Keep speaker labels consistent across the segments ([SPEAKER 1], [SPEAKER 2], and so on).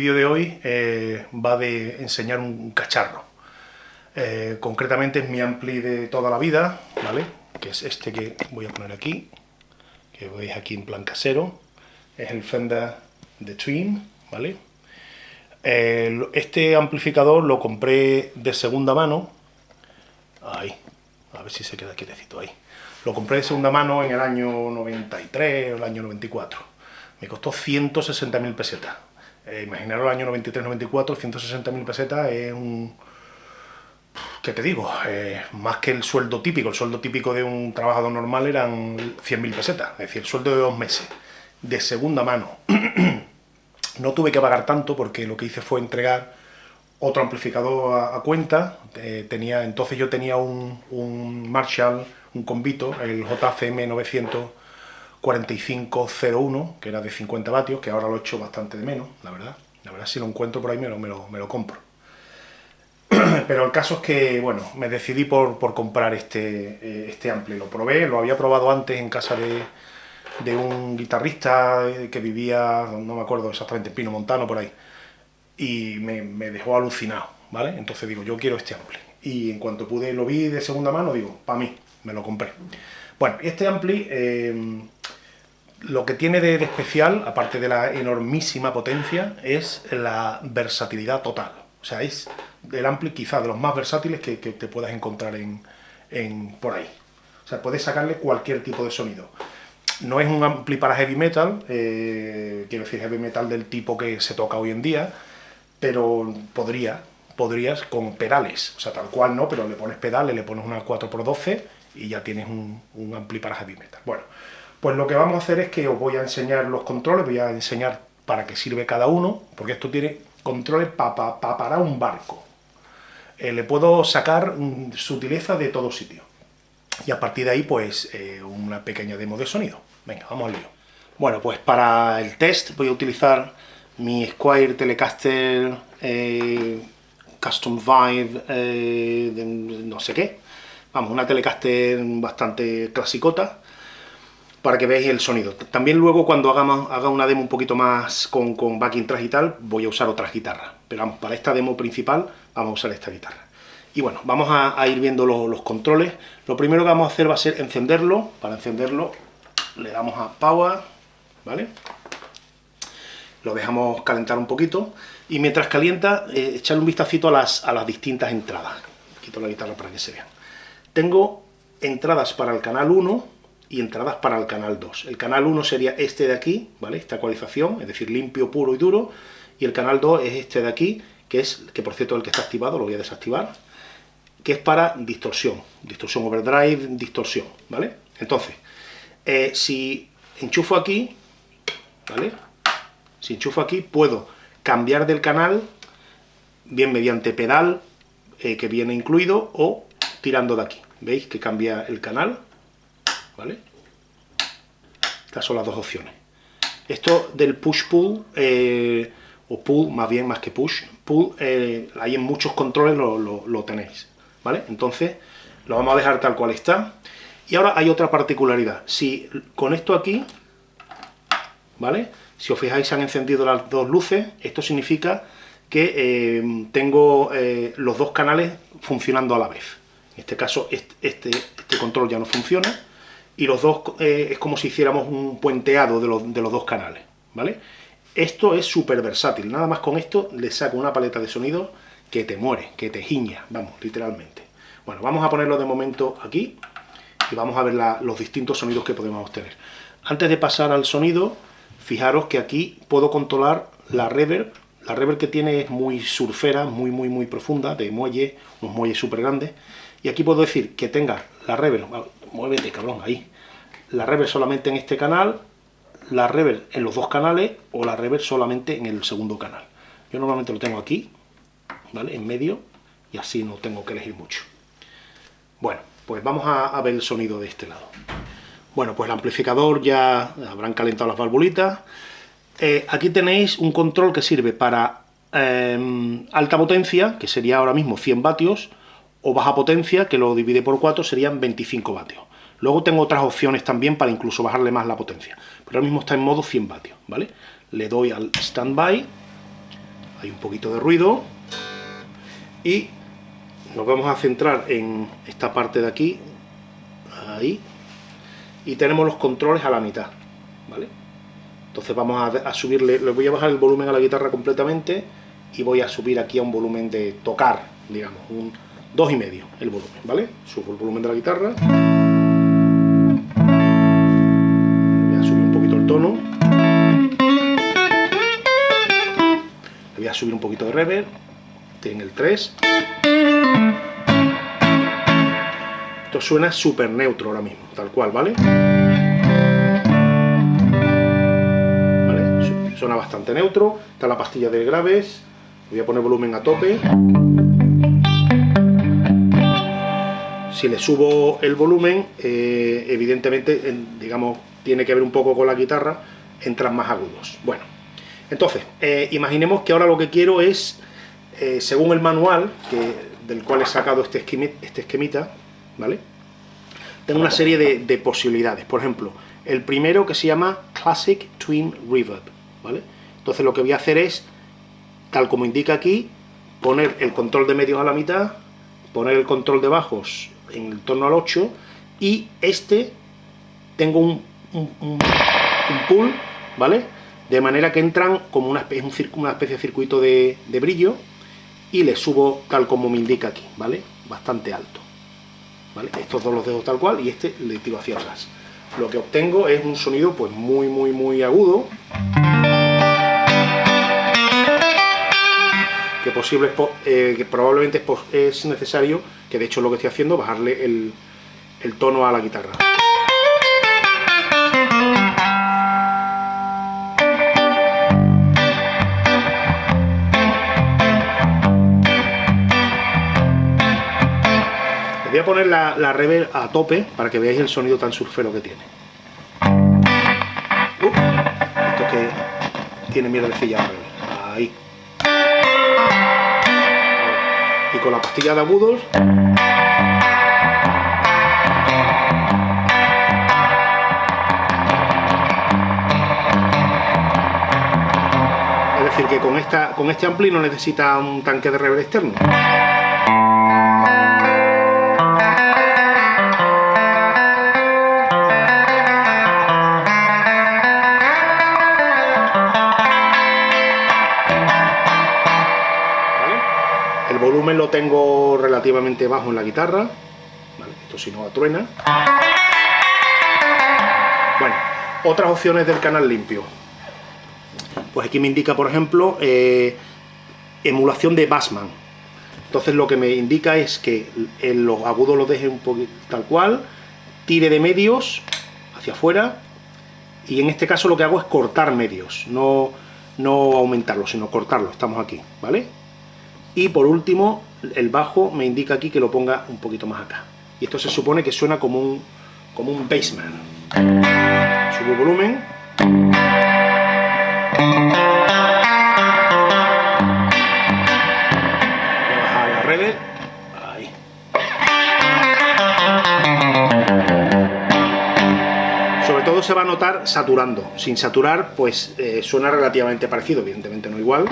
[SPEAKER 1] vídeo de hoy eh, va de enseñar un cacharro. Eh, concretamente es mi ampli de toda la vida, ¿vale? Que es este que voy a poner aquí, que veis aquí en plan casero. Es el Fender de Twin, ¿vale? este amplificador lo compré de segunda mano. Ahí, a ver si se queda quietecito ahí. Lo compré de segunda mano en el año 93 o el año 94. Me costó 160.000 pesetas. Eh, imaginaros el año 93-94, 160.000 pesetas es un... ¿Qué te digo? Eh, más que el sueldo típico. El sueldo típico de un trabajador normal eran 100.000 pesetas. Es decir, el sueldo de dos meses. De segunda mano. no tuve que pagar tanto porque lo que hice fue entregar otro amplificador a, cuenta. Eh, tenía, entonces yo tenía un, un Marshall, un Convito, el JCM 94501, que era de 50 vatios, que ahora lo he hecho bastante de menos, la verdad. La verdad, si lo encuentro por ahí me lo, me lo, compro. Pero el caso es que, bueno, me decidí por, comprar este, eh, este. Lo probé, lo había probado antes en casa de, de un guitarrista que vivía, no me acuerdo exactamente, Pino Montano, por ahí y me, dejó alucinado, ¿vale? Entonces digo, yo quiero este ampli. Y en cuanto pude, lo vi de segunda mano, digo, para mí, me lo compré. Bueno, este ampli, em, lo que tiene de, especial, aparte de la enormísima potencia, es la versatilidad total. O sea, es el ampli quizá de los más versátiles que, te puedas encontrar en, por ahí. O sea, puedes sacarle cualquier tipo de sonido. No es un ampli para heavy metal, eh, quiero decir heavy metal del tipo que se toca hoy en día, pero podría, podrías con pedales, o sea, tal cual no, pero le pones pedales, le pones una 4x12 y ya tienes un, ampli para heavy metal. Bueno, pues lo que vamos a hacer es que os voy a enseñar los controles, voy a enseñar para qué sirve cada uno, porque esto tiene controles para un barco. Eh, le puedo sacar sutileza de todo sitio. Y a partir de ahí, pues, eh, una pequeña demo de sonido. Venga, vamos al lío. Bueno, pues para el test voy a utilizar mi Squire Telecaster eh, Custom Vibe no sé qué. Vamos, una Telecaster bastante clasicota para que veáis el sonido. También luego cuando haga una demo un poquito más con, con backing track y tal, voy a usar otras guitarras. Pero para esta demo principal vamos a usar esta guitarra. Y bueno, vamos a, ir viendo los controles. Lo primero que vamos a hacer va a ser encenderlo. Para encenderlo le damos a Power, ¿vale? lo dejamos calentar un poquito, y mientras calienta, eh, echarle un vistacito a las, a las distintas entradas. Quito la guitarra para que se vean. Tengo entradas para el canal 1 y entradas para el canal 2. El canal 1 sería este de aquí, ¿vale? Esta ecualización, es decir, limpio, puro y duro, y el canal 2 es este de aquí, que es, que por cierto el que está activado, lo voy a desactivar, que es para distorsión, distorsión overdrive, distorsión, ¿vale? Entonces, eh, si enchufo aquí, ¿vale? Si enchufo aquí, puedo cambiar del canal, bien mediante pedal, eh, que viene incluido, o tirando de aquí. ¿Veis que cambia el canal? ¿Vale? Estas son las dos opciones. Esto del push-pull, eh, o pull, más bien, más que push, pull, eh, ahí en muchos controles lo, lo tenéis, ¿vale? Entonces, lo vamos a dejar tal cual está. Y ahora hay otra particularidad. Si con esto aquí, ¿vale? Si os fijáis, se han encendido las dos luces. Esto significa que eh, tengo eh, los dos canales funcionando a la vez. En este caso, este, este, este control ya no funciona. Y los dos eh, es como si hiciéramos un puenteado de los, de los dos canales. ¿vale? Esto es súper versátil. Nada más con esto le saco una paleta de sonido que te muere, que te giña, vamos, literalmente. Bueno, vamos a ponerlo de momento aquí y vamos a ver los distintos sonidos que podemos obtener. Antes de pasar al sonido, Fijaros que aquí puedo controlar la reverb. La reverb que tiene es muy surfera, muy, muy, muy profunda, de muelle, unos muelles súper grandes. Y aquí puedo decir que tenga la reverb, muévete cabrón, ahí. La reverb solamente en este canal, la reverb en los dos canales o la reverb solamente en el segundo canal. Yo normalmente lo tengo aquí, ¿vale? En medio, y así no tengo que elegir mucho. Bueno, pues vamos a ver el sonido de este lado. Bueno, pues el amplificador ya habrán calentado las valvulitas. Eh, aquí tenéis un control que sirve para em, alta potencia, que sería ahora mismo 100 vatios, o baja potencia, que lo divide por 4, serían 25 vatios. Luego tengo otras opciones también para incluso bajarle más la potencia, pero ahora mismo está en modo 100 vatios, ¿vale? le doy al standby, hay un poquito de ruido, y nos vamos a centrar en esta parte de aquí, ahí, y tenemos los controles a la mitad, ¿vale? Entonces vamos a, subirle, le voy a bajar el volumen a la guitarra completamente y voy a subir aquí a un volumen de tocar, digamos, un dos y medio el volumen, ¿vale? Subo el volumen de la guitarra. Subir un poquito de reverb, en el 3. Esto suena súper neutro ahora mismo, tal cual, ¿vale? Suena bastante neutro. Está la pastilla de graves. Voy a poner volumen a tope. Si le subo el volumen, eh, evidentemente, digamos, tiene que ver un poco con la guitarra, entran más agudos. Bueno, entonces, eh, imaginemos que ahora lo que quiero es, eh, según el manual, del cual he sacado este, este esquemita, ¿vale? Tengo una serie de, de posibilidades. Por ejemplo, el primero que se llama Classic Twin Reverb. Entonces lo que voy a hacer es, tal como indica aquí, poner el control de medios a la mitad, poner el control de bajos en torno al 8, y este tengo un, un, pull, ¿vale? De manera que entran como una especie, de circuito de, brillo, y le subo tal como me indica aquí, ¿vale? Bastante alto. ¿Vale? Estos dos los dejo tal cual y este le tiro hacia atrás. Lo que obtengo es un sonido pues muy muy muy agudo. que, posible, eh, probablemente es necesario, que de hecho es lo que estoy haciendo, bajarle el tono a la guitarra. Voy a poner la, la, reverb a tope para que veáis el sonido tan surfero que tiene. Uh, esto que tiene miedo de la Ahí. y con la pastilla de agudos es decir que con, esta, con este ampli no necesita un tanque de reverb externo tengo relativamente bajo en la guitarra. esto si no truena. Bueno, otras opciones del canal limpio. Pues aquí me indica, por ejemplo, eh, emulación de Bassman. Entonces lo que me indica es que en los agudos los deje un poquito tal cual, tire de medios hacia afuera, y en este caso lo que hago es cortar medios, no, no aumentarlos, sino cortarlos, estamos aquí, ¿vale? Y por último, el bajo me indica aquí que lo ponga un poquito más acá. Y esto se supone que suena como un, como un bassman. Subo volumen. Voy a bajar la reverb. Ahí. Sobre todo se va a notar saturando. Sin saturar, pues eh, suena relativamente parecido, evidentemente no igual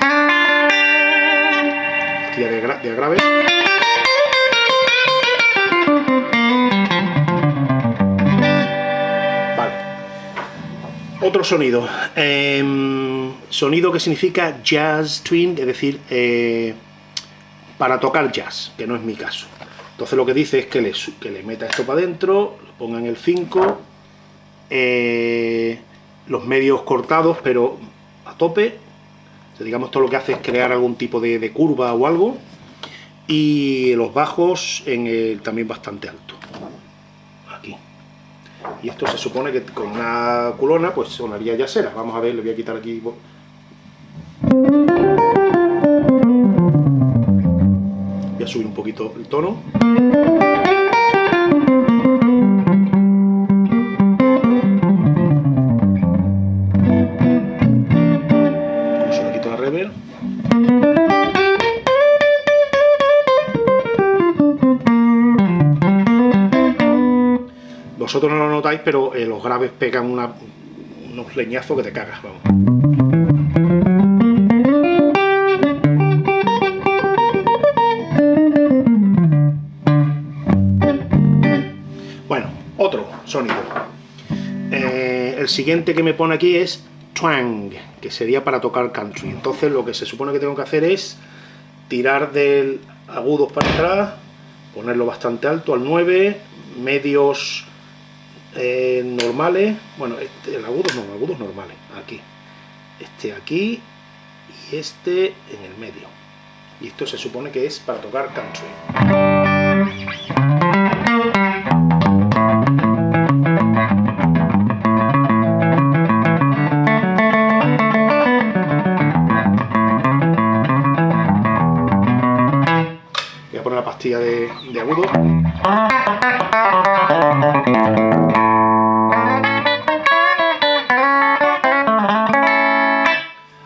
[SPEAKER 1] de, grave. Vale. Otro sonido. Em, sonido que significa jazz twin, es decir, eh, para tocar jazz, que no es mi caso. Entonces lo que dice es que le, que le meta esto para adentro, lo ponga el 5, eh, los medios cortados, pero a tope, digamos, todo lo que hace es crear algún tipo de, curva o algo. Y los bajos en el, también bastante alto. Aquí. Y esto se supone que con una culona pues sonaría yacera. Vamos a ver, le voy a quitar aquí... Voy a subir un poquito el tono. notáis, pero eh, los graves pegan una, unos leñazos que te cagas, vamos. sonido. Eh, el siguiente que me pone aquí es twang, que sería para tocar country. Entonces lo que se supone que tengo que hacer es tirar del agudos para atrás, ponerlo bastante alto al 9, medios eh, normales, bueno, este, el agudos no, agudos normales, aquí, este aquí y este en el medio. Y esto se supone que es para tocar country. de, agudo.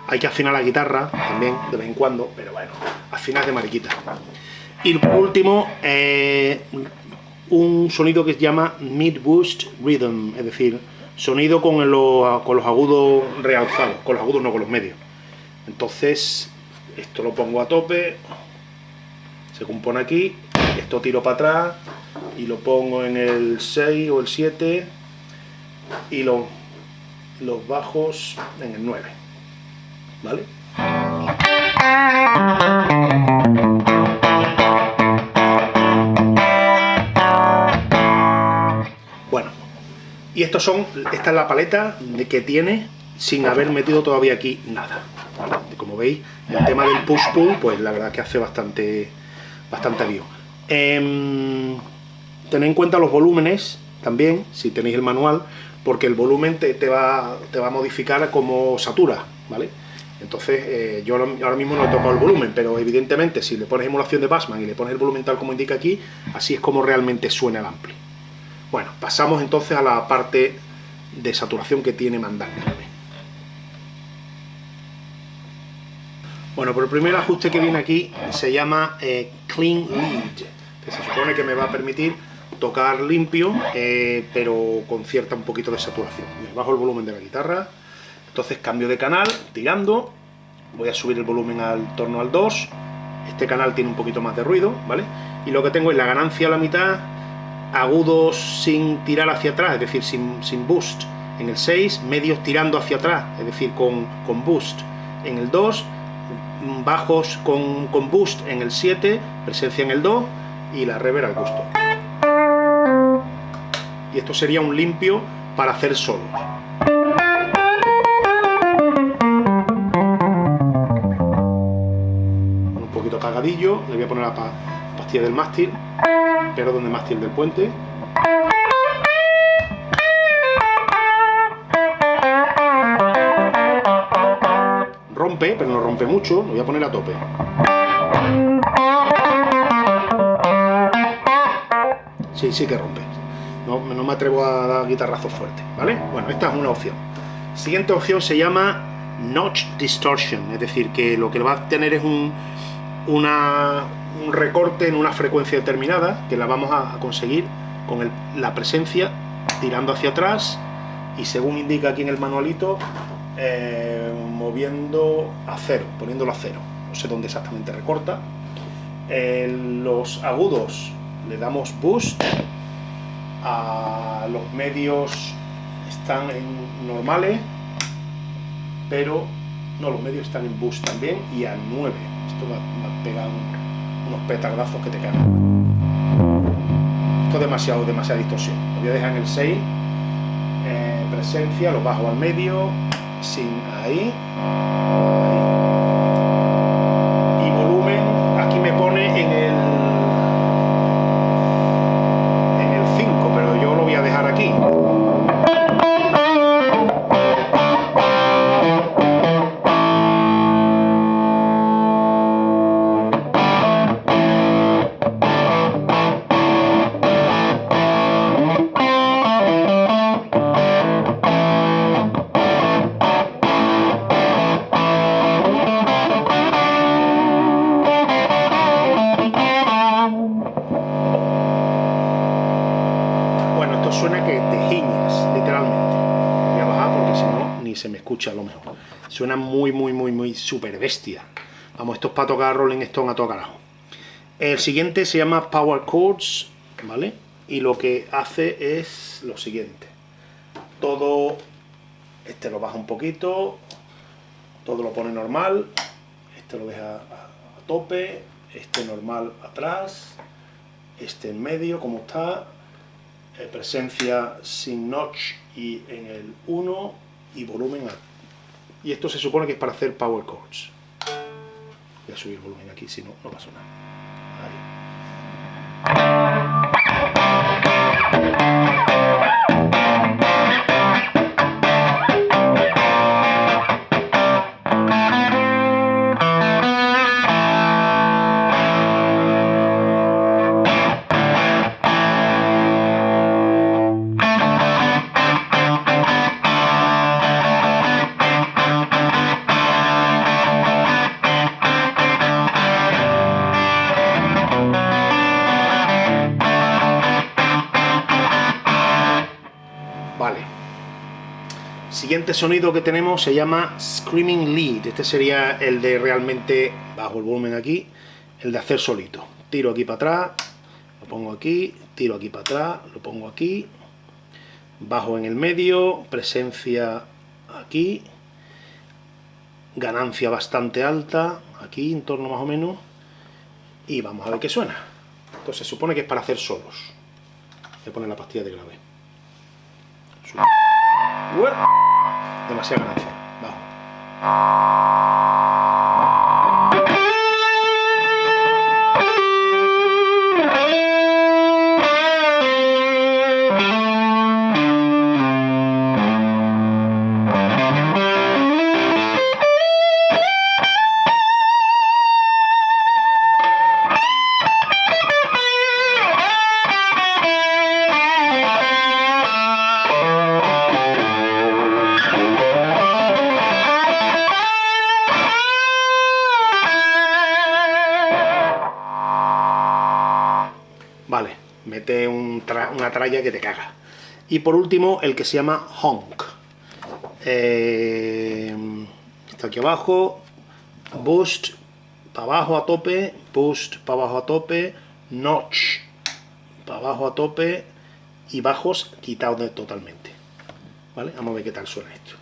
[SPEAKER 1] Hay que afinar la guitarra también, de vez en cuando, pero bueno, afinar de mariquita. Y por último, eh, un sonido que se llama Mid Boost Rhythm, es decir, sonido con, con los agudos realzados, con los agudos no con los medios. Entonces, esto lo pongo a tope, se compone aquí, esto tiro para atrás y lo pongo en el 6 o el 7 y los bajos en el 9, ¿vale? Bueno, y estos son, esta es la paleta de que tiene sin haber metido todavía aquí nada. Como veis, el tema del push-pull, pues la verdad que hace bastante bastante lío. Eh, tened en cuenta los volúmenes también, si tenéis el manual, porque el volumen te, va, te va a modificar como satura, ¿vale? Entonces, eh, yo ahora mismo no he tocado el volumen, pero evidentemente si le pones emulación de Bassman y le pones el volumen tal como indica aquí, así es como realmente suena el ampli. Bueno, pasamos entonces a la parte de saturación que tiene Mandanga. Bueno, por el primer ajuste que viene aquí se llama eh, Clean Lead, que se supone que me va a permitir tocar limpio, eh, pero con cierta un poquito de saturación. bajo el volumen de la guitarra, entonces cambio de canal, tirando, voy a subir el volumen al torno al 2, este canal tiene un poquito más de ruido, ¿vale? Y lo que tengo es la ganancia a la mitad, agudos sin tirar hacia atrás, es decir, sin, sin boost en el 6, medios tirando hacia atrás, es decir, con, con boost en el 2, bajos con, boost en el 7, presencia en el 2 y la reverb al gusto. Y esto sería un limpio para hacer solos. Apagadillo, le voy a poner la pastilla del mástil, pero donde mástil del puente. pero no rompe mucho, lo voy a poner a tope. Sí, sí que rompe. No, me atrevo a dar guitarrazos fuertes, ¿vale? Bueno, esta es una opción. Siguiente opción se llama Notch Distortion, es decir, que lo que va a tener es un, una, un recorte en una frecuencia determinada, que la vamos a conseguir con la presencia tirando hacia atrás y según indica aquí en el manualito, eh, moviendo a cero, poniéndolo a cero. No sé dónde exactamente recorta. los agudos le damos boost. A los medios están en normales, pero no, los medios están en boost también y a 9. Esto va, a pegar unos petardazos que te caen. Esto es demasiado, demasiada distorsión. Lo voy a dejar en el 6. Eh, presencia, lo bajo al medio, sin ahí, se me escucha a lo mejor. Suena muy, muy, muy, muy super bestia. Vamos, esto es para tocar Rolling Stone a todo carajo. El siguiente se llama Power Chords, ¿vale? Y lo que hace es lo siguiente. Todo este lo baja un poquito, todo lo pone normal, este lo deja a, tope, este normal atrás, este en medio como está, eh, presencia sin notch y en el 1 y volumen a, y esto se supone que es para hacer power chords voy a subir volumen aquí si no, no pasa nada sonido que tenemos se llama Screaming Lead. Este sería el de realmente, bajo el volumen aquí, el de hacer solito. Tiro aquí para atrás, lo pongo aquí, tiro aquí para atrás, lo pongo aquí, bajo en el medio, presencia aquí, ganancia bastante alta, aquí en torno más o menos, y vamos a ver qué suena. Entonces se supone que es para hacer solos. Voy a poner la pastilla de grave demasiada ganancia. Vale, tralla que te caga. Y por último, el que se llama Honk. Eh, está aquí abajo, Boost, para abajo a tope, Boost, para abajo a tope, Notch, para abajo a tope, y bajos quitados totalmente. ¿Vale? Vamos a ver qué tal suena esto.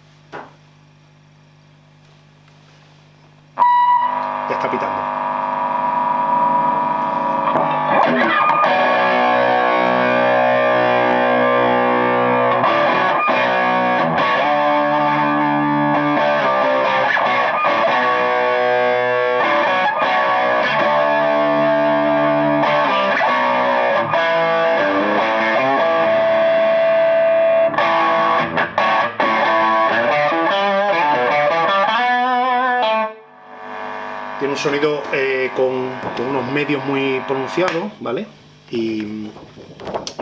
[SPEAKER 1] Tiene un sonido eh, con, unos medios muy pronunciados, ¿vale? Y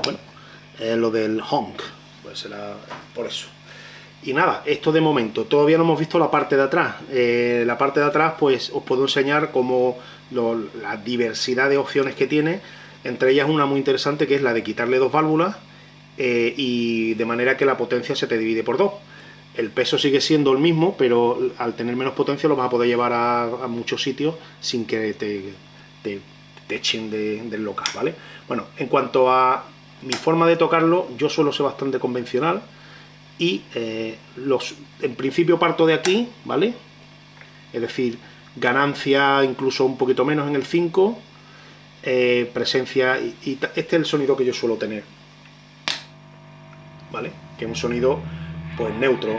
[SPEAKER 1] bueno, lo del honk, pues será por eso. Y nada, esto de momento, todavía no hemos visto la parte de atrás. Eh, la parte de atrás, pues os puedo enseñar como la diversidad de opciones que tiene. Entre ellas una muy interesante que es la de quitarle dos válvulas eh, y de manera que la potencia se te divide por dos el peso sigue siendo el mismo, pero al tener menos potencia lo vas a poder llevar a, muchos sitios sin que te, te, echen del local, ¿vale? Bueno, en cuanto a mi forma de tocarlo, yo suelo ser bastante convencional y eh, los, en principio parto de aquí, ¿vale? Es decir, ganancia incluso un poquito menos en el 5, eh, presencia, y, y este es el sonido que yo suelo tener, ¿vale? Que es un sonido pues neutro.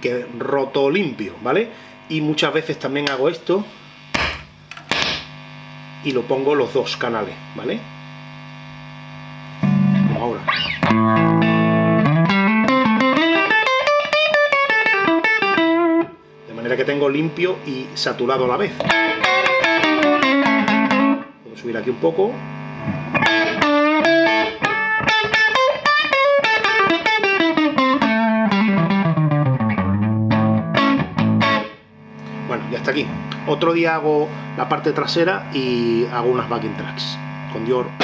[SPEAKER 1] Que roto limpio, ¿vale? Y muchas veces también hago esto y lo pongo los dos canales, ¿vale? Limpio y saturado a la vez. Puedo subir aquí un poco. Bueno, ya está aquí. Otro día hago la parte trasera y hago unas backing tracks con Dior.